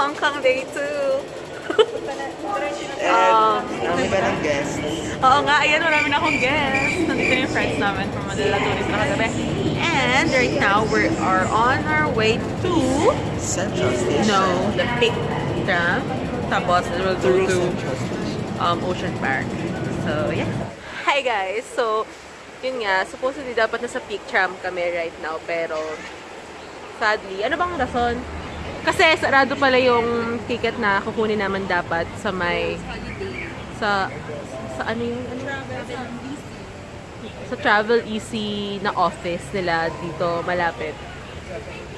Hong Kong Day 2. And, um, marami ka ng guests. Oo nga, ayan, marami na akong guests. Nandito na yung friends namin from Manila Tourist na kagabi. And right now, we are on our way to... Central Station. No, the big tram. Tapos, it will go to um, Ocean Park. So, yeah. Hi guys! So, yun nga, supposedly dapat nasa peak tram kami right now, pero sadly, ano bang rason? Kasi sarado pala yung ticket na kukunin naman dapat sa may sa sa ano yung ano? sa Travel Easy na office nila dito malapit.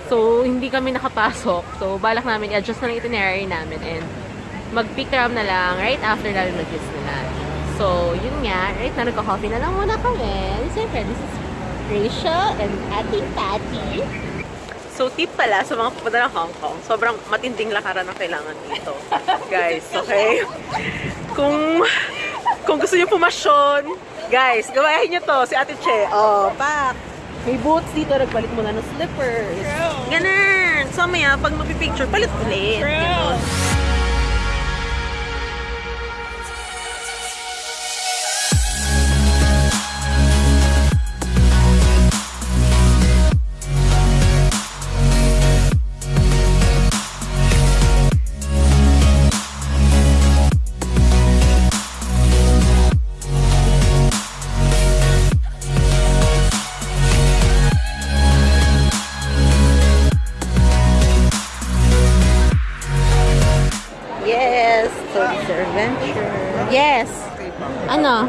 So, hindi kami nakapasok. So, balak namin i-adjust na lang itinerary namin and mag-pick na lang right after namin mag-Disneyland. So, yun nga. Right na nagka-coffee na lang muna kami. Siyempre, this is Rachel and Ate Patty. So, tip pala sa mga pupunta ng Hong Kong, sobrang matinding lakaran ang kailangan dito. Guys, okay? Kung kung gusto niyo pumasyon, guys, gawain niyo to. Si Ate Che, oh, pak. May boots dito, nagpalit muna ng slippers. Ganun. So, maya, pag magpipicture, palit ulit. Ganun. Ano?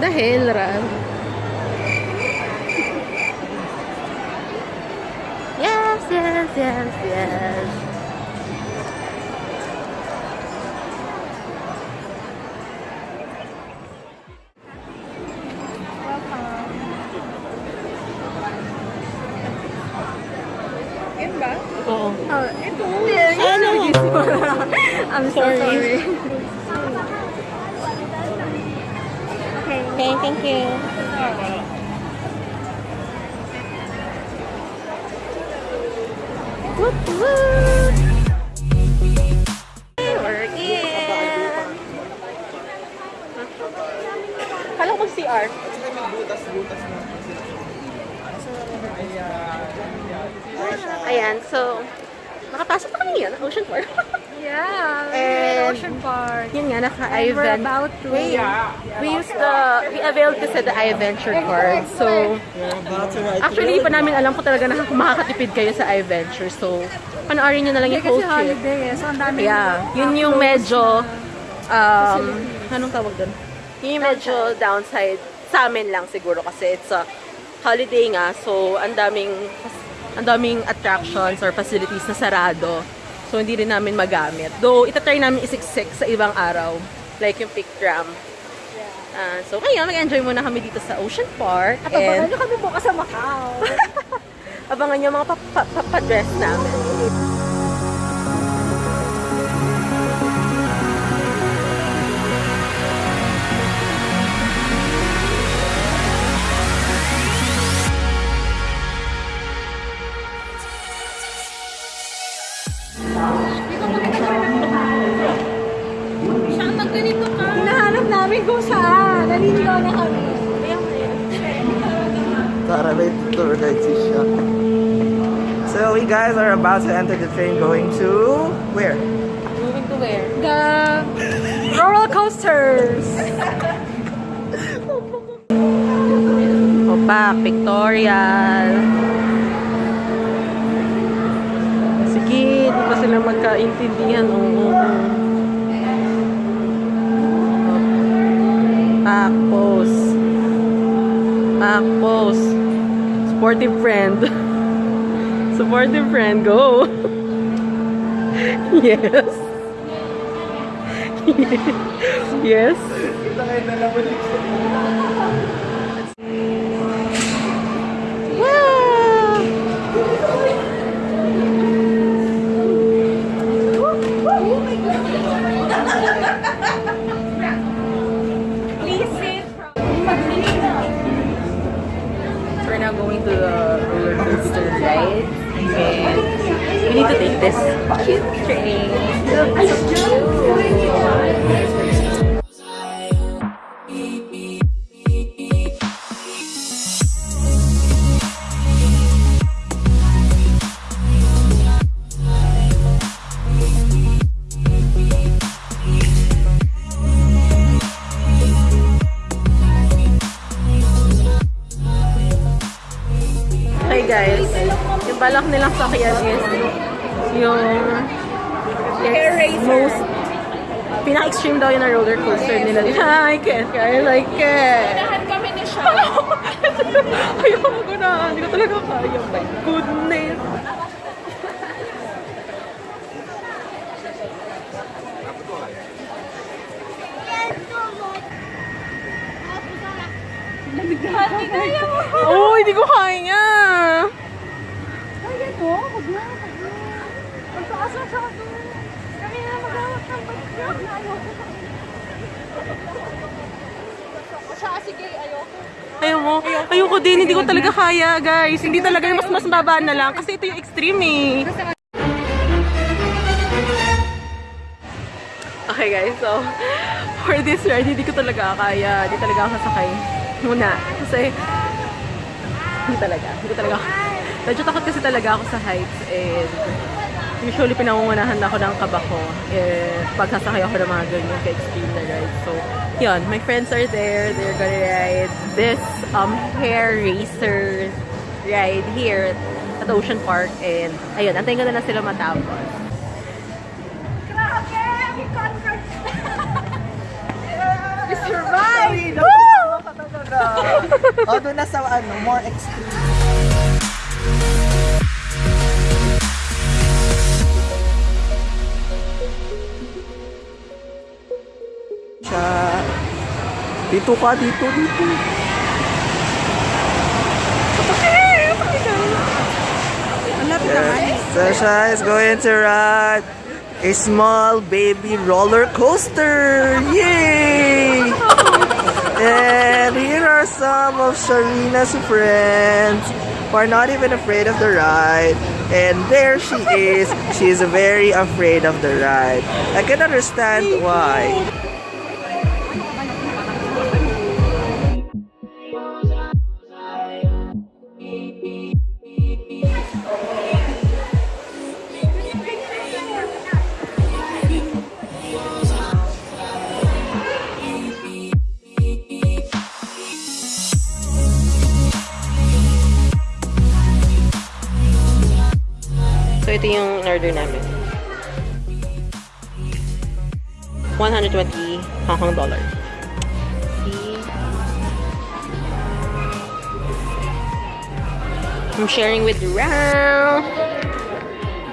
Dahil, Ran. Yes, yes, yes, yes. Okay. Thank you. Woot woot! We're in! Kala ko mag-CR. Ayan, so, nakapasok na kami yan, Ocean Park. Yeah, And- in Ocean Park. Yun nga, And we're about to... We used the, we availed kasi the iVenture card. So, to actually, pa namin alam kung talaga na makakatipid kayo sa iVenture. So, panoorin nyo na lang yung whole kasi trip. holiday eh. So, ang dami Yeah, yun yung medyo, um, anong tawag doon? Yun yung medyo downside sa amin lang siguro kasi it's a holiday nga. So, ang daming, ang daming attractions or facilities na sarado. So, hindi rin namin magamit. Though, itatry namin isiksik sa ibang araw. Like yung pick tram. Ah, so, ngayon, mag-enjoy muna kami dito sa Ocean Park. At abangan And nyo kami bukas sa Macau. abangan nyo mga pa- pa- pa- pa-dress namin. Kung saan. Naliligaw na kami. Tara, may tour guide si siya. So we guys are about to enter the train going to where? Moving to where? The roller coasters. Opak, pictorial. Sige, di pa sila magkaintindihan. Oo. Pak, pose. Pak, pose. Sportive friend. Supportive friend, go. yes. yes. Wow! guys. Yung balak nilang sakyan is yung yes, most pinaka-extreme daw yung na roller coaster nila. I can't, I like it. Kami ni siya. Ayoko ko. Hindi ko talaga kaya. My goodness. Hati kaya mo. Oh, hindi ko kaya. Kaya to? Huwag na. Huwag na. Magtaas na siya. Ayoko. Sige, ayoko. Ayaw mo. Ayoko din. Hindi ko talaga kaya, guys. Hindi talaga yung mas mas baba na lang. Kasi ito yung extreme eh. Okay guys, so for this ride, hindi ko talaga kaya. Hindi talaga ako sasakay muna. Kasi hindi talaga. Hindi ko talaga. Medyo takot kasi talaga ako sa heights and usually pinangungunahan ako ng kaba ko eh, pag sasakay ako ng mga ganyan ka-extreme na ride. So, yun, my friends are there. They're gonna ride this um, hair racer ride here at Ocean Park. And, ayun, antayin ko na lang sila matapos. Grabe! We conquered! We survived! oh, doon na sa ano, more extreme. Siya. Dito ka, dito, dito. Yes. Sasha is going to ride a small baby roller coaster. Yay! And here are some of Sharina's friends who are not even afraid of the ride. And there she is. She's very afraid of the ride. I can understand why. Ito yung in-order namin. 120 Hong Kong dollars. See? I'm sharing with Rao.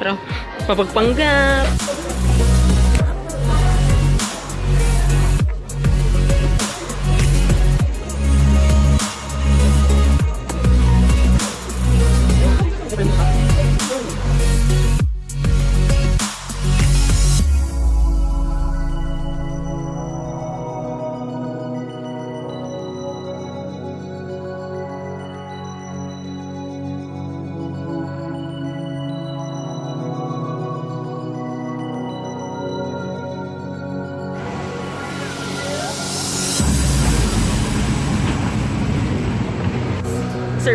Pero, mapagpanggap.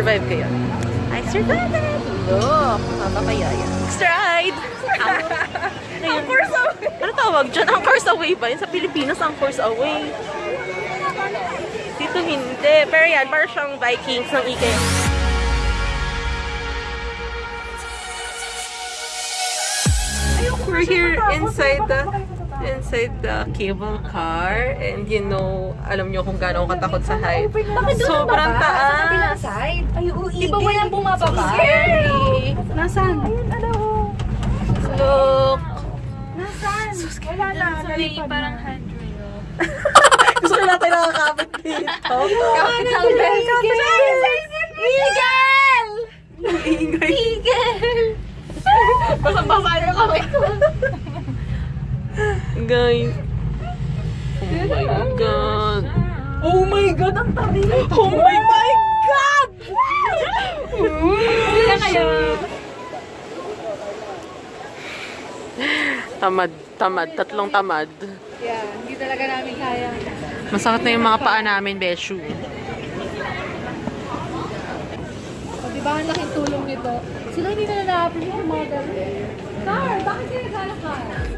Survive kayo. I survived! Look, papapayaya. Next ride! Ang course away! Ano tawag dyan? Ang course away ba? Yun sa Pilipinas, ang course away. Dito hindi. Pero yan, parang siyang Vikings ng IKEA. We're here inside the inside the cable car and you know, alam nyo kung gaano ako katakot sa height. Sobrang taas. side? Ay, uigil. Di ba bumababa? Scary. Nasaan? Ayun, ano. Look. Nasaan? Wala na. na. parang handrail. Gusto ko natin nakakapit dito. Kapit sa bell. Miguel! Ingay. Miguel! Basang-basa yung kamay ko. Guys. Oh my God. Oh my God, ang tabi. Oh my God! Sila kayo. Tamad, tamad. Tatlong tamad. Yeah, hindi talaga namin kaya. Masakit na yung mga paa namin, Beshu. O, di ba ang laking tulong nito? Sila hindi na na-appreciate yung mga ganun. Car, bakit naghanap car?